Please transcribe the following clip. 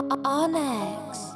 Onyx.